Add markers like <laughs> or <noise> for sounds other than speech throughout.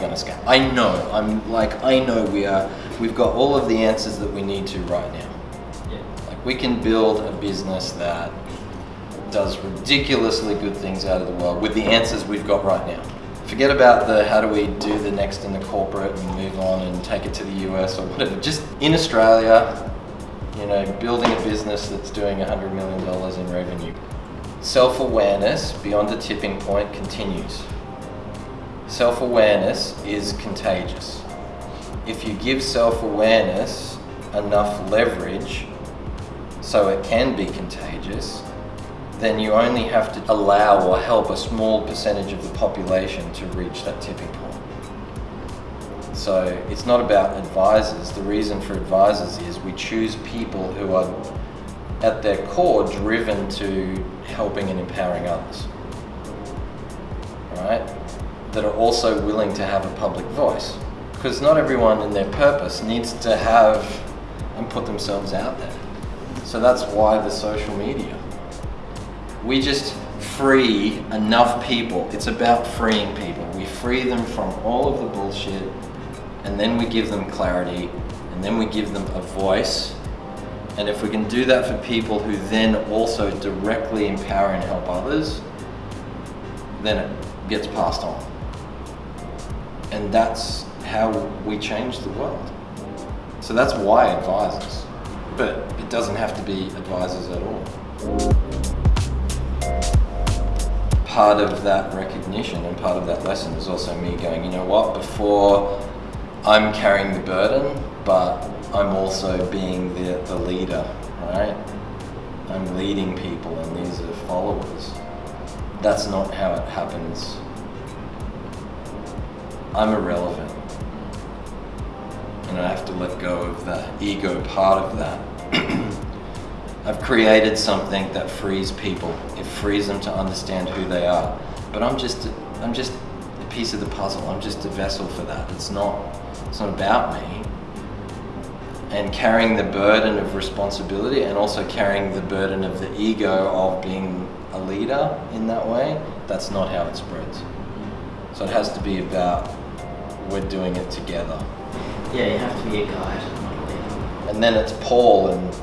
going to scale. I know. I'm like I know we are. We've got all of the answers that we need to right now. Yeah. Like we can build a business that does ridiculously good things out of the world with the answers we've got right now. Forget about the how do we do the next in the corporate and move on and take it to the US or whatever. Just in Australia, you know, building a business that's doing $100 million in revenue. Self-awareness beyond a tipping point continues. Self-awareness is contagious. If you give self-awareness enough leverage so it can be contagious, then you only have to allow or help a small percentage of the population to reach that tipping point. So it's not about advisors. The reason for advisors is we choose people who are at their core driven to helping and empowering others. Right? That are also willing to have a public voice. Because not everyone in their purpose needs to have and put themselves out there. So that's why the social media. We just free enough people. It's about freeing people. We free them from all of the bullshit and then we give them clarity and then we give them a voice. And if we can do that for people who then also directly empower and help others, then it gets passed on. And that's how we change the world. So that's why advisors. But it doesn't have to be advisors at all part of that recognition and part of that lesson is also me going, you know what, before I'm carrying the burden, but I'm also being the, the leader, right? I'm leading people and these are followers. That's not how it happens. I'm irrelevant. And I have to let go of the ego part of that. <clears throat> I've created something that frees people. It frees them to understand who they are. But I'm just, I'm just a piece of the puzzle. I'm just a vessel for that. It's not, it's not about me. And carrying the burden of responsibility and also carrying the burden of the ego of being a leader in that way, that's not how it spreads. So it has to be about we're doing it together. Yeah, you have to be a guide. And then it's Paul and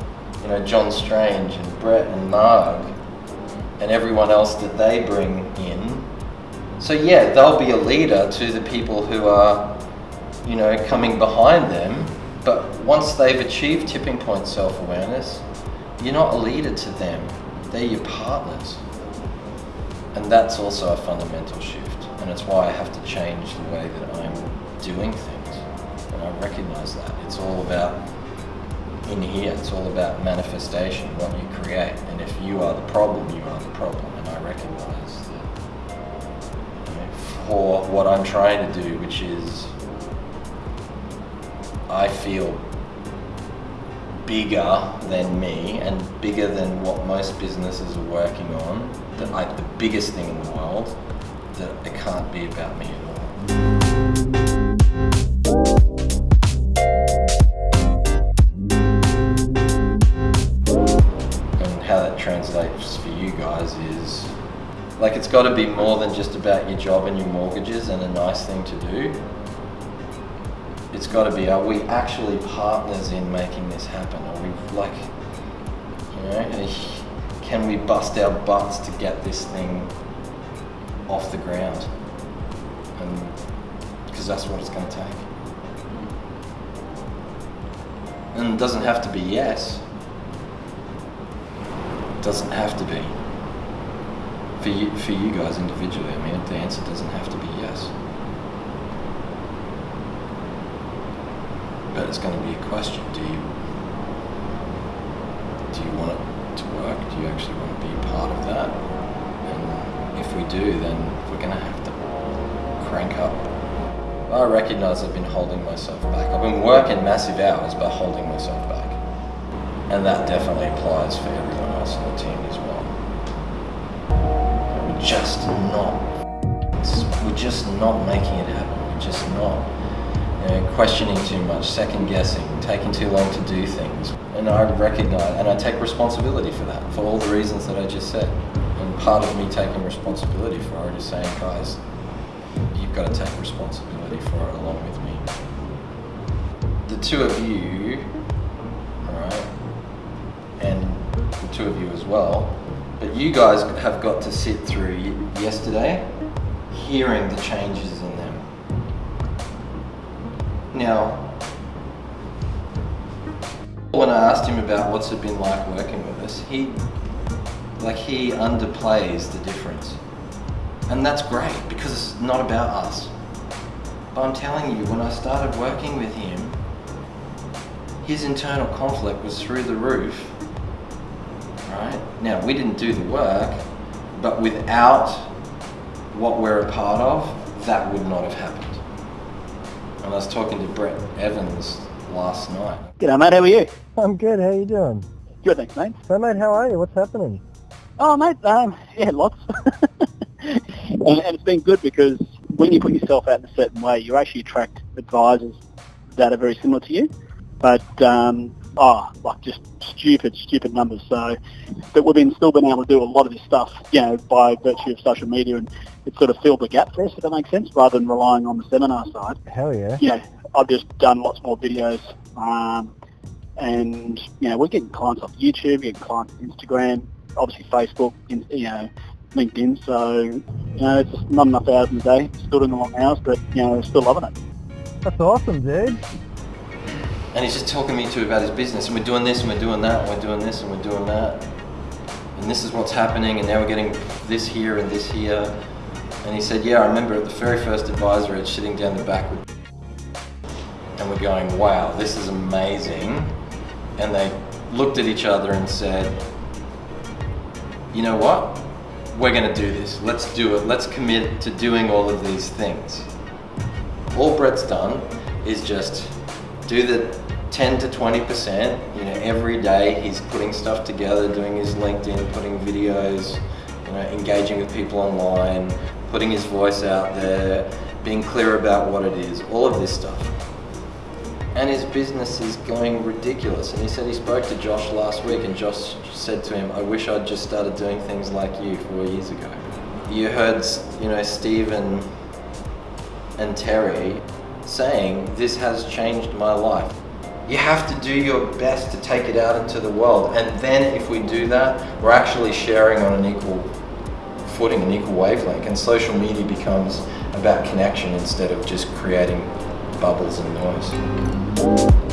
you know John Strange and Brett and Marg and everyone else that they bring in. So yeah, they'll be a leader to the people who are, you know, coming behind them. But once they've achieved tipping point self-awareness, you're not a leader to them. They're your partners. And that's also a fundamental shift. And it's why I have to change the way that I'm doing things. And I recognize that. It's all about in here, it's all about manifestation, what you create. And if you are the problem, you are the problem. And I recognize that you know, for what I'm trying to do, which is I feel bigger than me and bigger than what most businesses are working on, that like the biggest thing in the world, that it can't be about me at all. and how that translates for you guys is like it's got to be more than just about your job and your mortgages and a nice thing to do. It's got to be are we actually partners in making this happen? Are we like you know can we bust our butts to get this thing off the ground? Because that's what it's going to take. And it doesn't have to be yes It doesn't have to be. For you, for you guys individually, I mean, the answer doesn't have to be yes. But it's going to be a question. Do you do you want it to work? Do you actually want to be part of that? And if we do, then we're going to have to crank up. I recognize I've been holding myself back. I've been working massive hours, but holding myself back. And that definitely applies for everyone else on the team as well. We're just not, we're just not making it happen. We're just not questioning too much, second guessing, taking too long to do things. And I recognize, and I take responsibility for that, for all the reasons that I just said. And part of me taking responsibility for it is saying, guys, you've got to take responsibility for it along with me. The two of you, alright, and the two of you as well, but you guys have got to sit through yesterday hearing the changes. Now, when I asked him about what's it been like working with us, he like he underplays the difference. And that's great because it's not about us. But I'm telling you, when I started working with him, his internal conflict was through the roof. Right? Now, we didn't do the work, but without what we're a part of, that would not have happened. And I was talking to Brett Evans last night. G'day mate, how are you? I'm good, how are you doing? Good, thanks mate. So mate, how are you? What's happening? Oh mate, um, yeah, lots. <laughs> and, and it's been good because when you put yourself out in a certain way, you actually attract advisors that are very similar to you. But um, oh, like just stupid, stupid numbers. So that we've been still been able to do a lot of this stuff, you know, by virtue of social media, and it sort of filled the gap for us, if that makes sense, rather than relying on the seminar side. Hell yeah. Yeah, I've just done lots more videos, um, and you know, we're getting clients off YouTube, getting clients on Instagram, obviously Facebook, you know, LinkedIn. So you know, it's just not enough hours in the day. Still doing the long hours, but you know, still loving it. That's awesome, dude. And he's just talking me to about his business, and we're doing this, and we're doing that, and we're doing this, and we're doing that, and this is what's happening, and now we're getting this here and this here. And he said, yeah, I remember at the very first advisor edge sitting down the back with and we're going, wow, this is amazing. And they looked at each other and said, you know what? We're going to do this. Let's do it. Let's commit to doing all of these things. All Brett's done is just do the 10 to 20%. You know, every day he's putting stuff together, doing his LinkedIn, putting videos, you know, engaging with people online, putting his voice out there, being clear about what it is, all of this stuff. And his business is going ridiculous. And he said he spoke to Josh last week and Josh said to him, I wish I'd just started doing things like you four years ago. You heard, you know, Steve and, and Terry saying, this has changed my life. You have to do your best to take it out into the world. And then if we do that, we're actually sharing on an equal footing, an equal wavelength. And social media becomes about connection instead of just creating bubbles and noise.